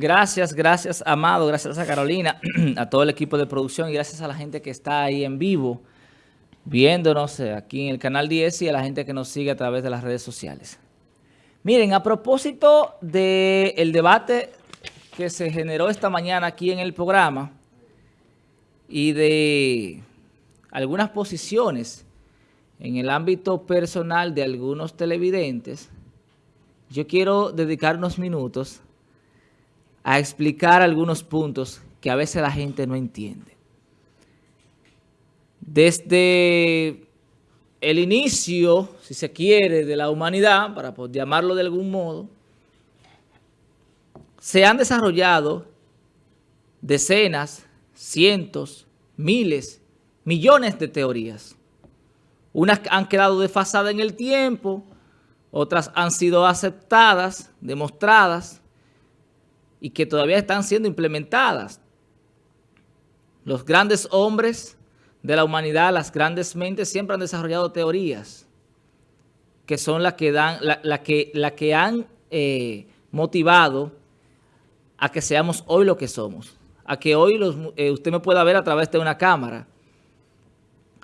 Gracias, gracias Amado, gracias a Carolina, a todo el equipo de producción y gracias a la gente que está ahí en vivo viéndonos eh, aquí en el canal 10 y a la gente que nos sigue a través de las redes sociales. Miren, a propósito del debate que se generó esta mañana aquí en el programa y de algunas posiciones en el ámbito personal de algunos televidentes, yo quiero dedicar unos minutos a explicar algunos puntos que a veces la gente no entiende. Desde el inicio, si se quiere, de la humanidad, para llamarlo de algún modo, se han desarrollado decenas, cientos, miles, millones de teorías. Unas han quedado desfasadas en el tiempo, otras han sido aceptadas, demostradas y que todavía están siendo implementadas. Los grandes hombres de la humanidad, las grandes mentes siempre han desarrollado teorías que son las que, dan, la, que, la que han eh, motivado a que seamos hoy lo que somos, a que hoy los, eh, usted me pueda ver a través de una cámara,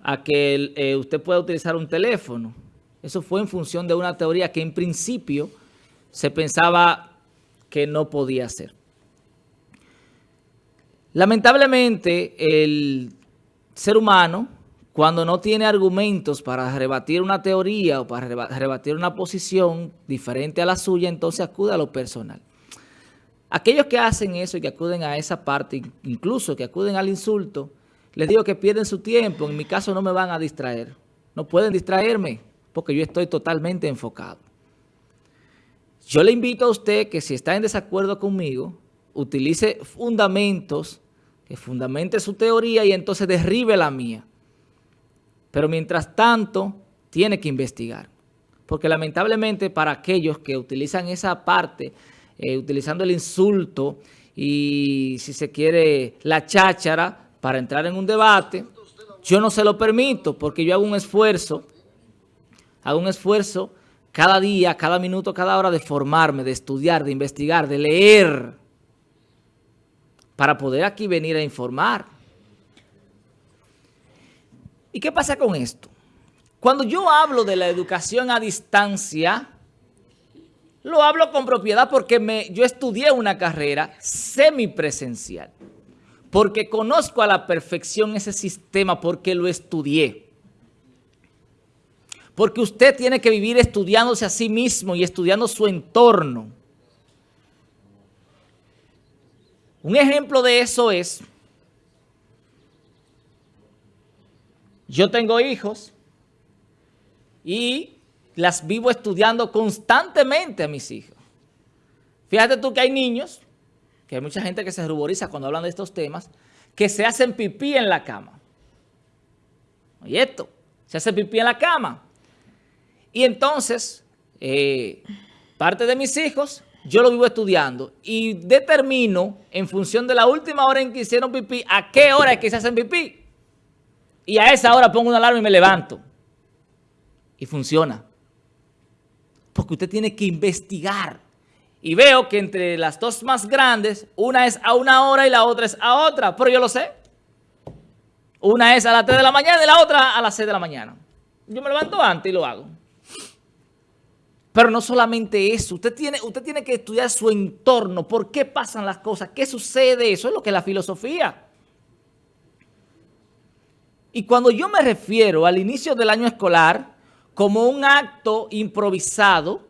a que eh, usted pueda utilizar un teléfono. Eso fue en función de una teoría que en principio se pensaba que no podía ser. Lamentablemente, el ser humano, cuando no tiene argumentos para rebatir una teoría o para rebatir una posición diferente a la suya, entonces acude a lo personal. Aquellos que hacen eso y que acuden a esa parte, incluso que acuden al insulto, les digo que pierden su tiempo. En mi caso no me van a distraer. No pueden distraerme porque yo estoy totalmente enfocado. Yo le invito a usted que si está en desacuerdo conmigo, utilice fundamentos que fundamente su teoría y entonces derribe la mía. Pero mientras tanto, tiene que investigar. Porque lamentablemente para aquellos que utilizan esa parte, eh, utilizando el insulto y si se quiere la cháchara para entrar en un debate, yo no se lo permito porque yo hago un esfuerzo, hago un esfuerzo cada día, cada minuto, cada hora de formarme, de estudiar, de investigar, de leer para poder aquí venir a informar. ¿Y qué pasa con esto? Cuando yo hablo de la educación a distancia, lo hablo con propiedad porque yo estudié una carrera semipresencial, porque conozco a la perfección ese sistema, porque lo estudié. Porque usted tiene que vivir estudiándose a sí mismo y estudiando su entorno. Un ejemplo de eso es, yo tengo hijos y las vivo estudiando constantemente a mis hijos. Fíjate tú que hay niños, que hay mucha gente que se ruboriza cuando hablan de estos temas, que se hacen pipí en la cama. Oye esto, se hace pipí en la cama. Y entonces, eh, parte de mis hijos yo lo vivo estudiando y determino en función de la última hora en que hicieron pipí, a qué hora es que se hacen pipí. Y a esa hora pongo una alarma y me levanto. Y funciona. Porque usted tiene que investigar. Y veo que entre las dos más grandes, una es a una hora y la otra es a otra. Pero yo lo sé. Una es a las 3 de la mañana y la otra a las 6 de la mañana. Yo me levanto antes y lo hago. Pero no solamente eso, usted tiene, usted tiene que estudiar su entorno, por qué pasan las cosas, qué sucede, eso es lo que es la filosofía. Y cuando yo me refiero al inicio del año escolar como un acto improvisado,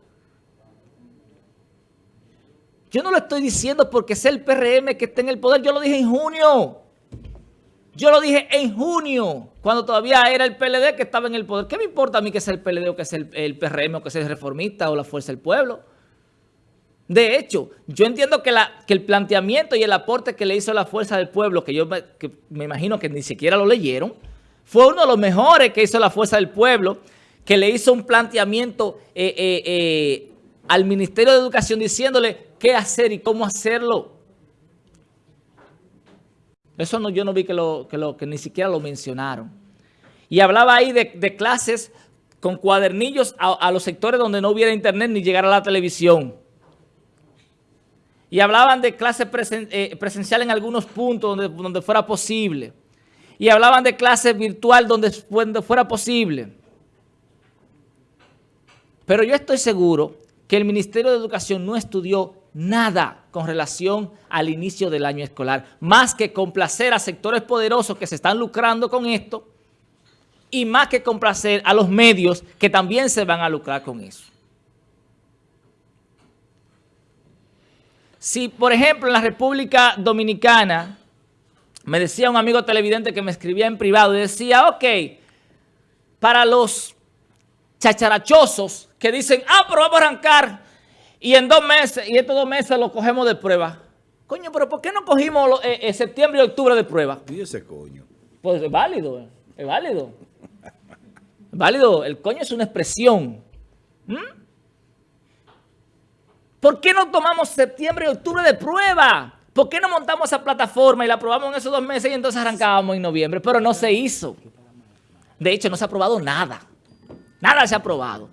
yo no lo estoy diciendo porque sea el PRM que esté en el poder, yo lo dije en junio. Yo lo dije en junio, cuando todavía era el PLD que estaba en el poder. ¿Qué me importa a mí que sea el PLD o que sea el, PRM o que sea el Reformista o la Fuerza del Pueblo? De hecho, yo entiendo que, el planteamiento y el aporte que le hizo la Fuerza del Pueblo, que yo me, me imagino que ni siquiera lo leyeron, fue uno de los mejores que hizo la Fuerza del Pueblo, que le hizo un planteamiento eh, eh, eh, al Ministerio de Educación diciéndole qué hacer y cómo hacerlo. Eso no, yo no vi que, ni siquiera lo mencionaron. Y hablaba ahí de, clases con cuadernillos a, los sectores donde no hubiera internet ni llegar a la televisión. y hablaban de clase eh, presencial en algunos puntos donde, fuera posible, y hablaban de clase virtual donde, donde fuera posible. Pero yo estoy seguro que el Ministerio de Educación no estudió nada con relación al inicio del año escolar, más que complacer a sectores poderosos que se están lucrando con esto y más que complacer a los medios que también se van a lucrar con eso. Si, por ejemplo, en la República Dominicana, me decía un amigo televidente que me escribía en privado y decía, ok, para los chacharachosos que dicen, ah, pero vamos a arrancar y en dos meses, y estos dos meses lo cogemos de prueba. Coño, pero ¿por qué no cogimos eh, eh, septiembre y octubre de prueba? ¿Y ese coño? Pues es válido, eh, es válido. Es válido, el coño es una expresión. ¿Mm? ¿Por qué no tomamos septiembre y octubre de prueba? ¿Por qué no montamos esa plataforma y la aprobamos en esos dos meses y entonces arrancábamos en noviembre? Pero no se hizo. De hecho, no se ha aprobado nada. Nada se ha aprobado.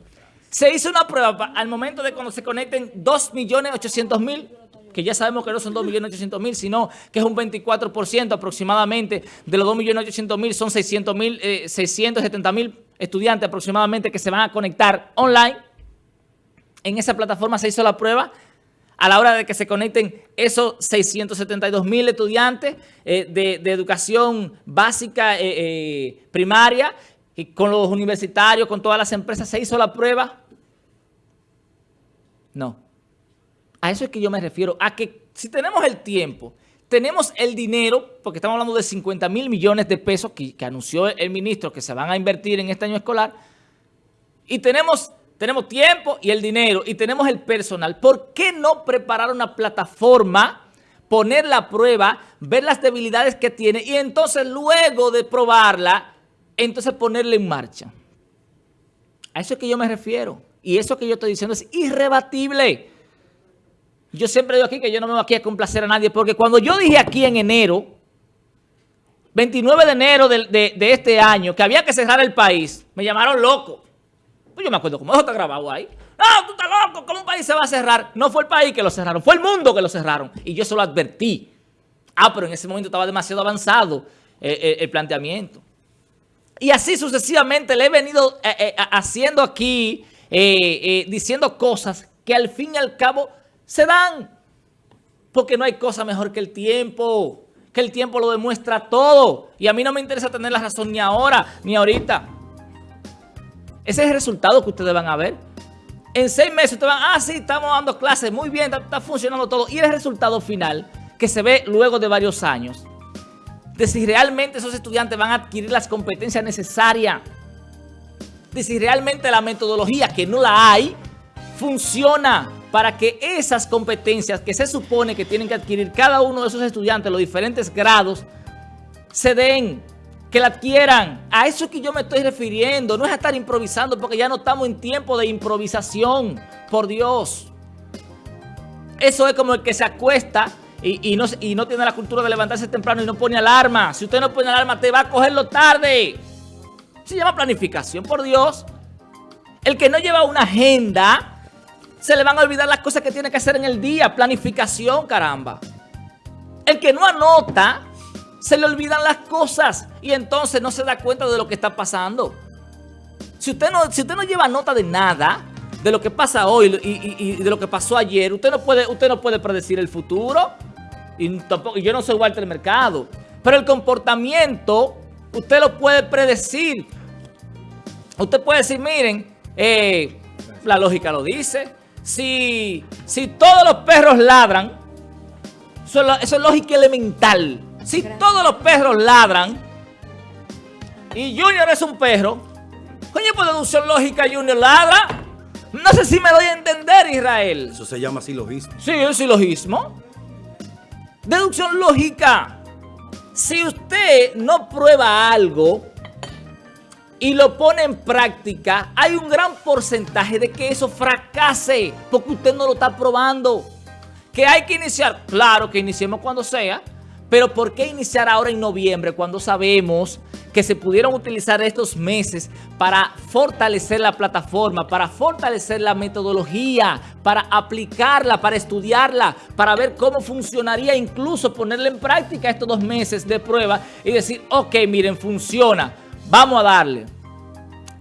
Se hizo una prueba al momento de cuando se conecten 2.800.000, que ya sabemos que no son 2.800.000, sino que es un 24% aproximadamente. De los 2.800.000, son 600.000, eh, 670.000 estudiantes aproximadamente que se van a conectar online. En esa plataforma se hizo la prueba. A la hora de que se conecten esos 672.000 estudiantes eh, de, educación básica eh, eh, primaria, y con los universitarios, con todas las empresas, se hizo la prueba no. A eso es que yo me refiero, a que si tenemos el tiempo, tenemos el dinero, porque estamos hablando de 50 mil millones de pesos que, anunció el ministro que se van a invertir en este año escolar, y tenemos, tenemos tiempo y el dinero, y tenemos el personal, ¿por qué no preparar una plataforma, poner la prueba, ver las debilidades que tiene, y entonces luego de probarla, entonces ponerla en marcha? A eso es que yo me refiero. Y eso que yo estoy diciendo es irrebatible. Yo siempre digo aquí que yo no me voy aquí a complacer a nadie, porque cuando yo dije aquí en enero, 29 de enero de, este año, que había que cerrar el país, me llamaron loco. Pues yo me acuerdo cómo eso está grabado ahí. No, tú estás loco, ¿cómo un país se va a cerrar? No fue el país que lo cerraron, fue el mundo que lo cerraron. Y yo se lo advertí. Ah, pero en ese momento estaba demasiado avanzado eh, eh, el planteamiento. Y así sucesivamente le he venido eh, haciendo aquí eh, eh, diciendo cosas que al fin y al cabo se dan. Porque no hay cosa mejor que el tiempo. Que el tiempo lo demuestra todo. Y a mí no me interesa tener la razón ni ahora, ni ahorita. Ese es el resultado que ustedes van a ver. En seis meses ustedes van, ah, sí, estamos dando clases, muy bien, está, funcionando todo. Y el resultado final, que se ve luego de varios años, de si realmente esos estudiantes van a adquirir las competencias necesarias de si realmente la metodología, que no la hay, funciona para que esas competencias que se supone que tienen que adquirir cada uno de esos estudiantes, los diferentes grados, se den, que la adquieran. A eso es que yo me estoy refiriendo, no es a estar improvisando porque ya no estamos en tiempo de improvisación, por Dios. Eso es como el que se acuesta y no tiene la cultura de levantarse temprano y no pone alarma. Si usted no pone alarma, te va a cogerlo tarde. Se llama planificación, por Dios. El que no lleva una agenda, se le van a olvidar las cosas que tiene que hacer en el día. Planificación, caramba. El que no anota, se le olvidan las cosas y entonces no se da cuenta de lo que está pasando. Si usted no, si usted no lleva nota de nada, de lo que pasa hoy y, de lo que pasó ayer, usted no puede, usted no puede predecir el futuro. Y yo no soy Walter Mercado. Pero el comportamiento usted lo puede predecir. Usted puede decir, miren, eh, la lógica lo dice. Si, si todos los perros ladran, eso, es lógica elemental. Si todos los perros ladran y Junior es un perro, coño, por deducción lógica Junior ladra. No sé si me doy a entender, Israel. Eso se llama silogismo. Sí, es silogismo. Deducción lógica. Si usted no prueba algo y lo pone en práctica, hay un gran porcentaje de que eso fracase porque usted no lo está probando. Que hay que iniciar, claro que iniciemos cuando sea, pero ¿por qué iniciar ahora en noviembre cuando sabemos que se pudieron utilizar estos meses para fortalecer la plataforma, para fortalecer la metodología, para aplicarla, para estudiarla, para ver cómo funcionaría, incluso ponerla en práctica estos dos meses de prueba y decir, ok, miren, funciona, vamos a darle.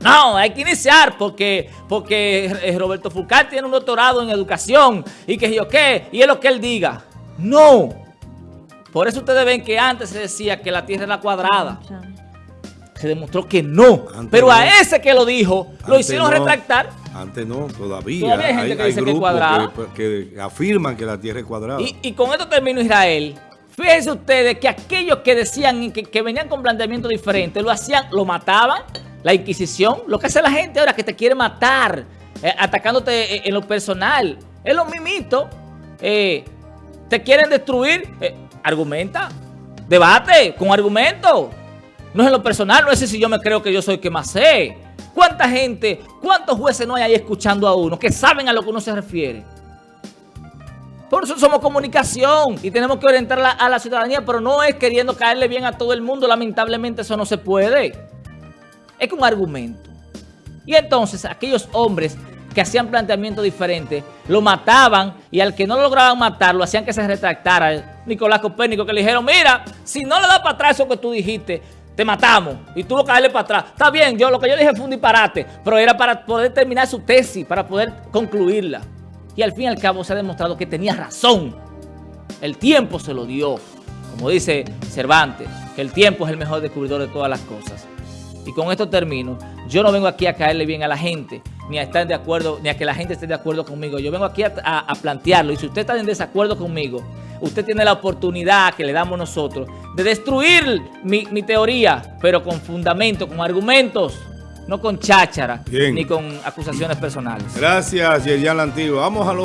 No, hay que iniciar porque, porque eh, Roberto Fulcar tiene un doctorado en educación y que yo qué, y es lo que él diga. No. Por eso ustedes ven que antes se decía que la Tierra era cuadrada. Se demostró que no. Antes Pero no. a ese que lo dijo, lo hicieron no. retractar. Antes no, todavía. Todavía hay gente que dice que es cuadrada. que, que afirman que la Tierra es cuadrada. Y, y con esto termino Israel. Fíjense ustedes que aquellos que decían que, que venían con planteamientos diferentes, lo hacían, lo mataban, la Inquisición, lo que hace la gente ahora que te quiere matar, eh, atacándote eh, en lo personal, es lo mismito. Eh, te quieren destruir, eh, argumenta, debate con argumento. No es en lo personal, no es si yo me creo que yo soy el que más sé. ¿Cuánta gente, cuántos jueces no hay ahí escuchando a uno que saben a lo que uno se refiere? Por eso somos comunicación y tenemos que orientar a la, ciudadanía, pero no es queriendo caerle bien a todo el mundo. Lamentablemente eso no se puede. Es que un argumento. Y entonces aquellos hombres que hacían planteamientos diferentes, lo mataban y al que no lograban matar, lo hacían que se retractara. Nicolás Copérnico que le dijeron, mira, si no le das para atrás eso que tú dijiste, te matamos. Y tuvo que darle para atrás. Está bien, yo lo que yo dije fue un disparate, pero era para poder terminar su tesis, para poder concluirla. Y al fin y al cabo se ha demostrado que tenía razón. El tiempo se lo dio. Como dice Cervantes, que el tiempo es el mejor descubridor de todas las cosas. Y con esto termino. Yo no vengo aquí a caerle bien a la gente, ni a estar de acuerdo, ni a que la gente esté de acuerdo conmigo. Yo vengo aquí a- a plantearlo. Y si usted está en desacuerdo conmigo, usted tiene la oportunidad que le damos nosotros de destruir mi, mi teoría, pero con fundamento, con argumentos, no con cháchara, Bien. ni con acusaciones personales. Gracias, Yerian Lantigo. Vamos a lo